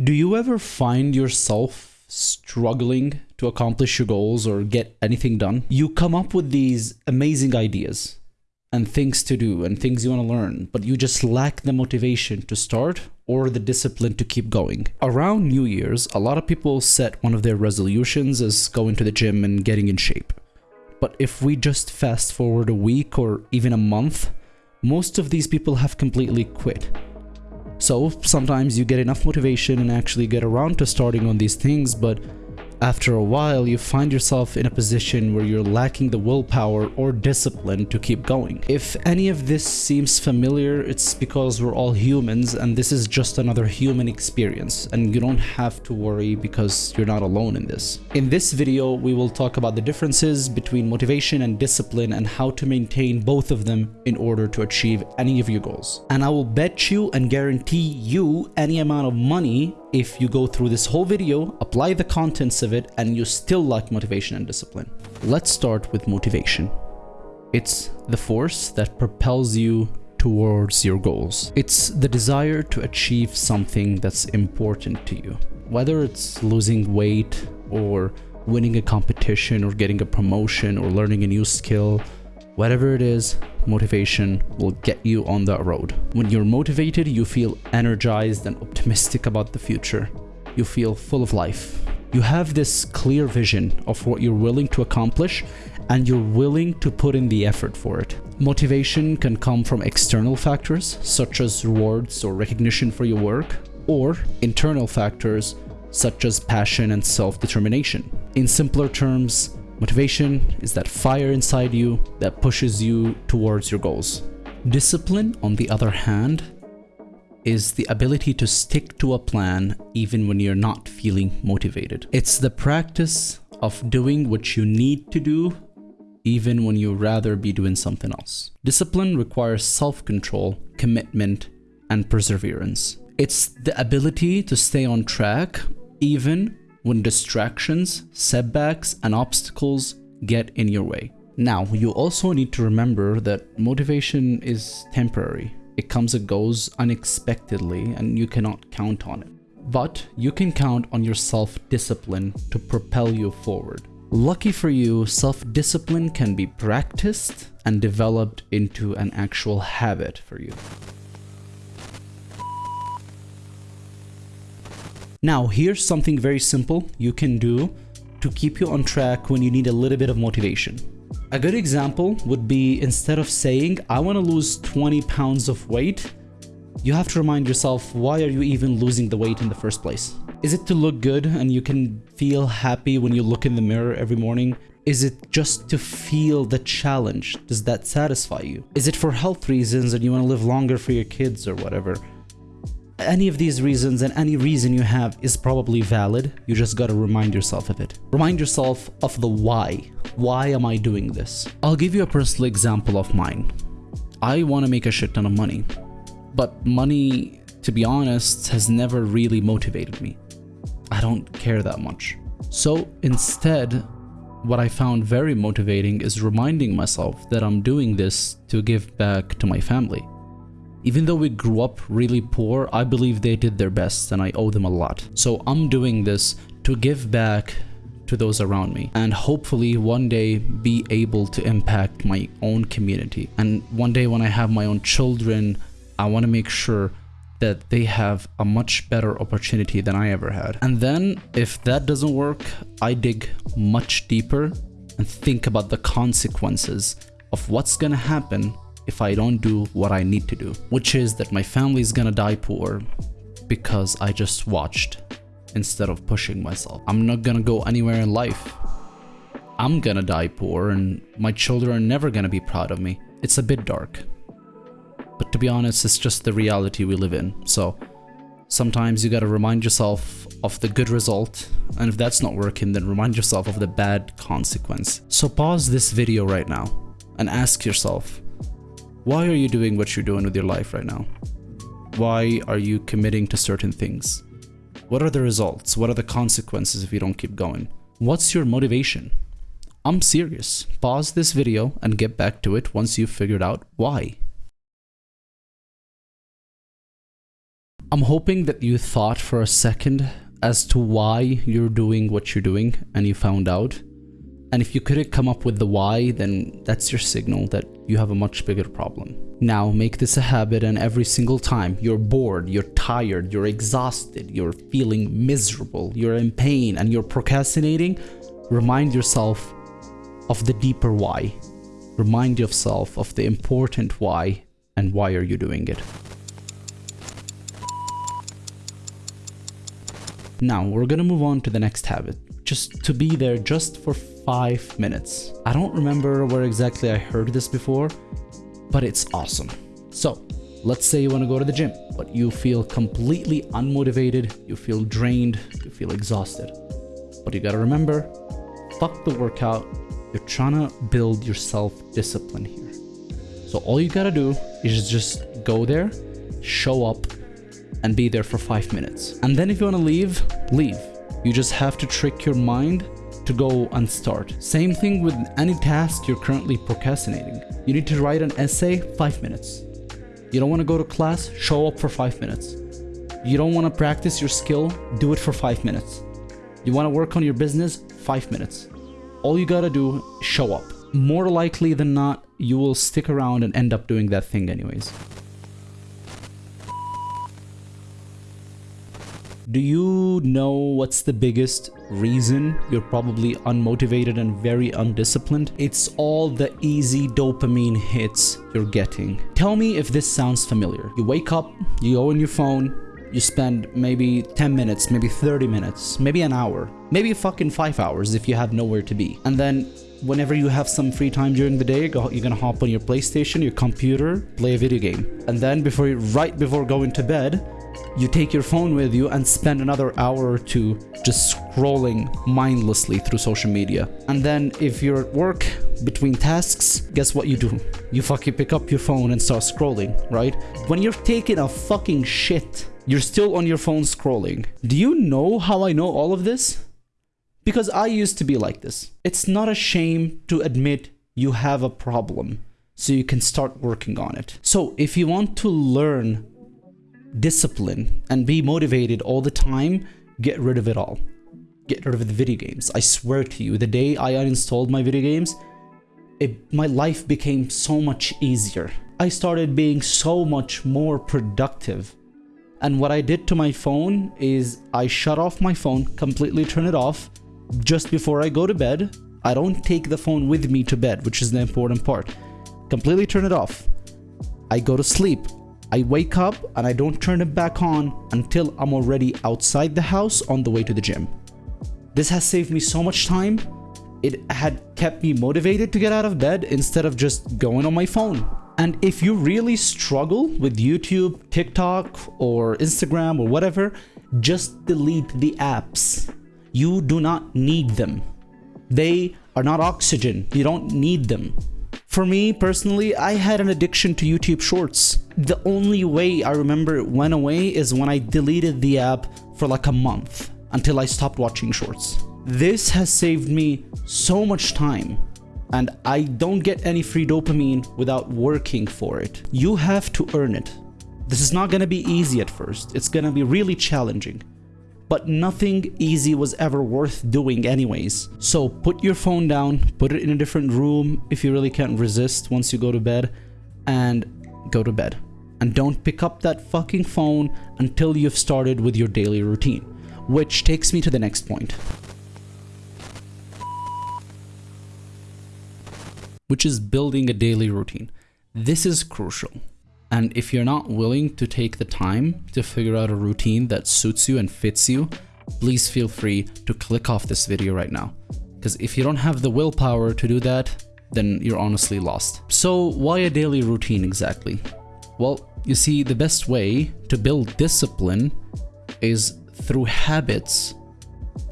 Do you ever find yourself struggling to accomplish your goals or get anything done? You come up with these amazing ideas and things to do and things you want to learn, but you just lack the motivation to start or the discipline to keep going. Around New Year's, a lot of people set one of their resolutions as going to the gym and getting in shape. But if we just fast forward a week or even a month, most of these people have completely quit. So sometimes you get enough motivation and actually get around to starting on these things, but after a while, you find yourself in a position where you're lacking the willpower or discipline to keep going. If any of this seems familiar, it's because we're all humans and this is just another human experience and you don't have to worry because you're not alone in this. In this video, we will talk about the differences between motivation and discipline and how to maintain both of them in order to achieve any of your goals. And I will bet you and guarantee you any amount of money if you go through this whole video, apply the contents of it, and you still lack motivation and discipline. Let's start with motivation. It's the force that propels you towards your goals. It's the desire to achieve something that's important to you. Whether it's losing weight or winning a competition or getting a promotion or learning a new skill, whatever it is, motivation will get you on that road. When you're motivated, you feel energized and optimistic about the future. You feel full of life. You have this clear vision of what you're willing to accomplish and you're willing to put in the effort for it. Motivation can come from external factors such as rewards or recognition for your work or internal factors such as passion and self-determination. In simpler terms, Motivation is that fire inside you that pushes you towards your goals. Discipline, on the other hand, is the ability to stick to a plan even when you're not feeling motivated. It's the practice of doing what you need to do even when you'd rather be doing something else. Discipline requires self-control, commitment, and perseverance. It's the ability to stay on track even when distractions, setbacks, and obstacles get in your way. Now, you also need to remember that motivation is temporary. It comes and goes unexpectedly and you cannot count on it. But you can count on your self-discipline to propel you forward. Lucky for you, self-discipline can be practiced and developed into an actual habit for you. Now, here's something very simple you can do to keep you on track when you need a little bit of motivation. A good example would be instead of saying, I want to lose 20 pounds of weight, you have to remind yourself, why are you even losing the weight in the first place? Is it to look good and you can feel happy when you look in the mirror every morning? Is it just to feel the challenge? Does that satisfy you? Is it for health reasons and you want to live longer for your kids or whatever? Any of these reasons and any reason you have is probably valid. You just gotta remind yourself of it. Remind yourself of the why. Why am I doing this? I'll give you a personal example of mine. I want to make a shit ton of money, but money, to be honest, has never really motivated me. I don't care that much. So instead, what I found very motivating is reminding myself that I'm doing this to give back to my family. Even though we grew up really poor, I believe they did their best and I owe them a lot. So I'm doing this to give back to those around me and hopefully one day be able to impact my own community. And one day when I have my own children, I want to make sure that they have a much better opportunity than I ever had. And then if that doesn't work, I dig much deeper and think about the consequences of what's gonna happen if I don't do what I need to do, which is that my family is gonna die poor because I just watched instead of pushing myself. I'm not gonna go anywhere in life. I'm gonna die poor and my children are never gonna be proud of me. It's a bit dark. But to be honest, it's just the reality we live in. So sometimes you gotta remind yourself of the good result and if that's not working then remind yourself of the bad consequence. So pause this video right now and ask yourself why are you doing what you're doing with your life right now? Why are you committing to certain things? What are the results? What are the consequences if you don't keep going? What's your motivation? I'm serious. Pause this video and get back to it once you've figured out why. I'm hoping that you thought for a second as to why you're doing what you're doing and you found out. And if you couldn't come up with the why, then that's your signal that you have a much bigger problem. Now make this a habit and every single time you're bored, you're tired, you're exhausted, you're feeling miserable, you're in pain and you're procrastinating, remind yourself of the deeper why. Remind yourself of the important why and why are you doing it. Now we're gonna move on to the next habit, just to be there just for five minutes. I don't remember where exactly I heard this before, but it's awesome. So let's say you wanna go to the gym, but you feel completely unmotivated, you feel drained, you feel exhausted. But you gotta remember, fuck the workout, you're trying to build your self-discipline here. So all you gotta do is just go there, show up, and be there for five minutes. And then if you want to leave, leave. You just have to trick your mind to go and start. Same thing with any task you're currently procrastinating. You need to write an essay, five minutes. You don't want to go to class, show up for five minutes. You don't want to practice your skill, do it for five minutes. You want to work on your business, five minutes. All you gotta do, show up. More likely than not, you will stick around and end up doing that thing anyways. Do you know what's the biggest reason you're probably unmotivated and very undisciplined? It's all the easy dopamine hits you're getting. Tell me if this sounds familiar. You wake up, you go on your phone, you spend maybe 10 minutes, maybe 30 minutes, maybe an hour, maybe fucking 5 hours if you have nowhere to be. And then whenever you have some free time during the day, you're gonna hop on your PlayStation, your computer, play a video game. And then before you, right before going to bed, you take your phone with you and spend another hour or two just scrolling mindlessly through social media. And then if you're at work between tasks, guess what you do? You fucking pick up your phone and start scrolling, right? When you're taking a fucking shit, you're still on your phone scrolling. Do you know how I know all of this? Because I used to be like this. It's not a shame to admit you have a problem so you can start working on it. So if you want to learn discipline and be motivated all the time, get rid of it all. Get rid of the video games. I swear to you, the day I uninstalled my video games, it, my life became so much easier. I started being so much more productive. And what I did to my phone is I shut off my phone, completely turn it off just before I go to bed. I don't take the phone with me to bed, which is the important part. Completely turn it off. I go to sleep. I wake up and I don't turn it back on until I'm already outside the house on the way to the gym. This has saved me so much time. It had kept me motivated to get out of bed instead of just going on my phone. And if you really struggle with YouTube, TikTok, or Instagram or whatever, just delete the apps. You do not need them. They are not oxygen. You don't need them. For me personally, I had an addiction to YouTube Shorts. The only way I remember it went away is when I deleted the app for like a month until I stopped watching Shorts. This has saved me so much time and I don't get any free dopamine without working for it. You have to earn it. This is not gonna be easy at first. It's gonna be really challenging but nothing easy was ever worth doing anyways. So put your phone down, put it in a different room if you really can't resist once you go to bed, and go to bed. And don't pick up that fucking phone until you've started with your daily routine. Which takes me to the next point. Which is building a daily routine. This is crucial. And if you're not willing to take the time to figure out a routine that suits you and fits you, please feel free to click off this video right now. Because if you don't have the willpower to do that, then you're honestly lost. So why a daily routine exactly? Well, you see, the best way to build discipline is through habits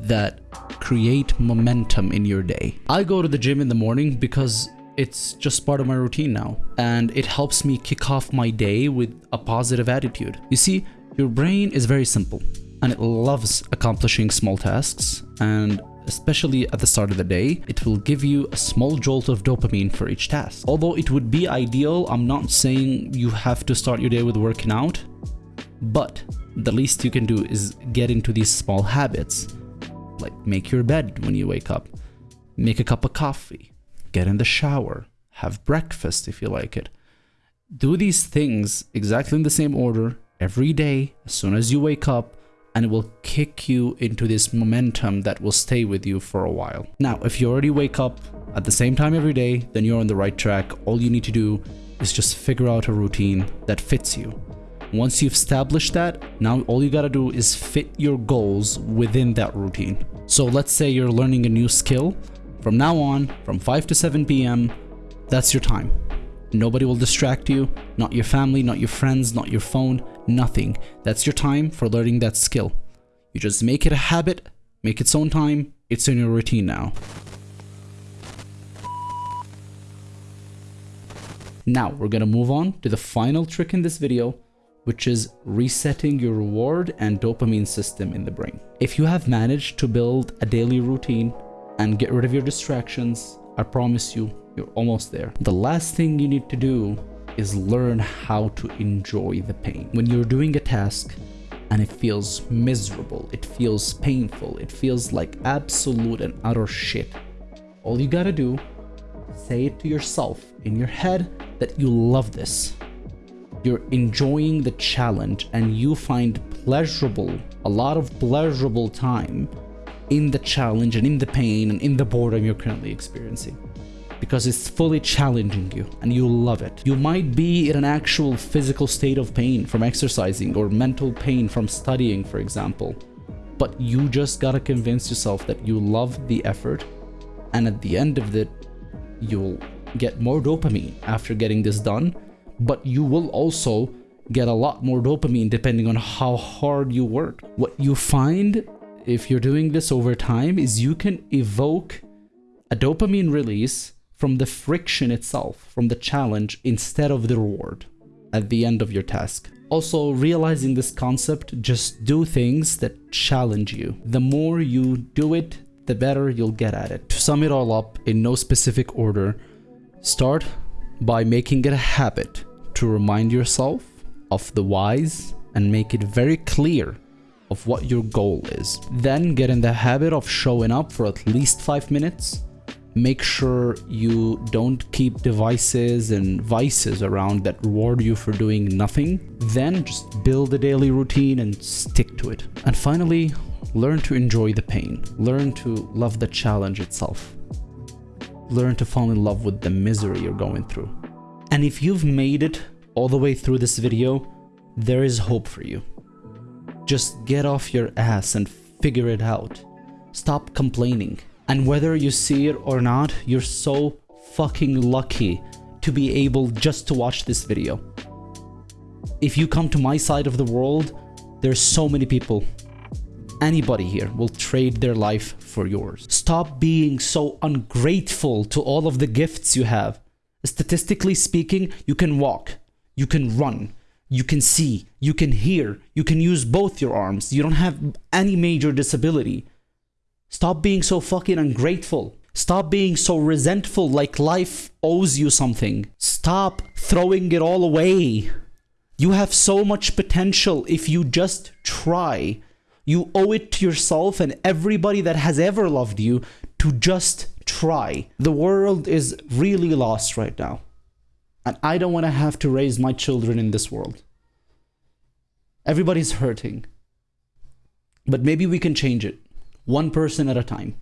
that create momentum in your day. I go to the gym in the morning because it's just part of my routine now and it helps me kick off my day with a positive attitude. You see, your brain is very simple and it loves accomplishing small tasks and especially at the start of the day, it will give you a small jolt of dopamine for each task. Although it would be ideal, I'm not saying you have to start your day with working out, but the least you can do is get into these small habits. Like make your bed when you wake up, make a cup of coffee, get in the shower, have breakfast if you like it. Do these things exactly in the same order every day as soon as you wake up and it will kick you into this momentum that will stay with you for a while. Now, if you already wake up at the same time every day, then you're on the right track. All you need to do is just figure out a routine that fits you. Once you've established that, now all you gotta do is fit your goals within that routine. So let's say you're learning a new skill. From now on, from 5 to 7 p.m., that's your time. Nobody will distract you, not your family, not your friends, not your phone, nothing. That's your time for learning that skill. You just make it a habit, make its own time, it's in your routine now. Now, we're gonna move on to the final trick in this video, which is resetting your reward and dopamine system in the brain. If you have managed to build a daily routine and get rid of your distractions, I promise you, you're almost there. The last thing you need to do is learn how to enjoy the pain. When you're doing a task and it feels miserable, it feels painful, it feels like absolute and utter shit, all you gotta do, say it to yourself in your head that you love this you're enjoying the challenge and you find pleasurable, a lot of pleasurable time in the challenge and in the pain and in the boredom you're currently experiencing because it's fully challenging you and you love it. You might be in an actual physical state of pain from exercising or mental pain from studying, for example, but you just gotta convince yourself that you love the effort and at the end of it, you'll get more dopamine after getting this done but you will also get a lot more dopamine depending on how hard you work. What you find if you're doing this over time is you can evoke a dopamine release from the friction itself, from the challenge instead of the reward at the end of your task. Also, realizing this concept, just do things that challenge you. The more you do it, the better you'll get at it. To sum it all up in no specific order, start by making it a habit to remind yourself of the whys and make it very clear of what your goal is. Then get in the habit of showing up for at least five minutes. Make sure you don't keep devices and vices around that reward you for doing nothing. Then just build a daily routine and stick to it. And finally, learn to enjoy the pain. Learn to love the challenge itself. Learn to fall in love with the misery you're going through. And if you've made it all the way through this video, there is hope for you. Just get off your ass and figure it out. Stop complaining. And whether you see it or not, you're so fucking lucky to be able just to watch this video. If you come to my side of the world, there's so many people. Anybody here will trade their life for yours. Stop being so ungrateful to all of the gifts you have Statistically speaking, you can walk, you can run, you can see, you can hear, you can use both your arms. You don't have any major disability. Stop being so fucking ungrateful. Stop being so resentful like life owes you something. Stop throwing it all away. You have so much potential if you just try. You owe it to yourself and everybody that has ever loved you to just try. The world is really lost right now. And I don't want to have to raise my children in this world. Everybody's hurting. But maybe we can change it, one person at a time.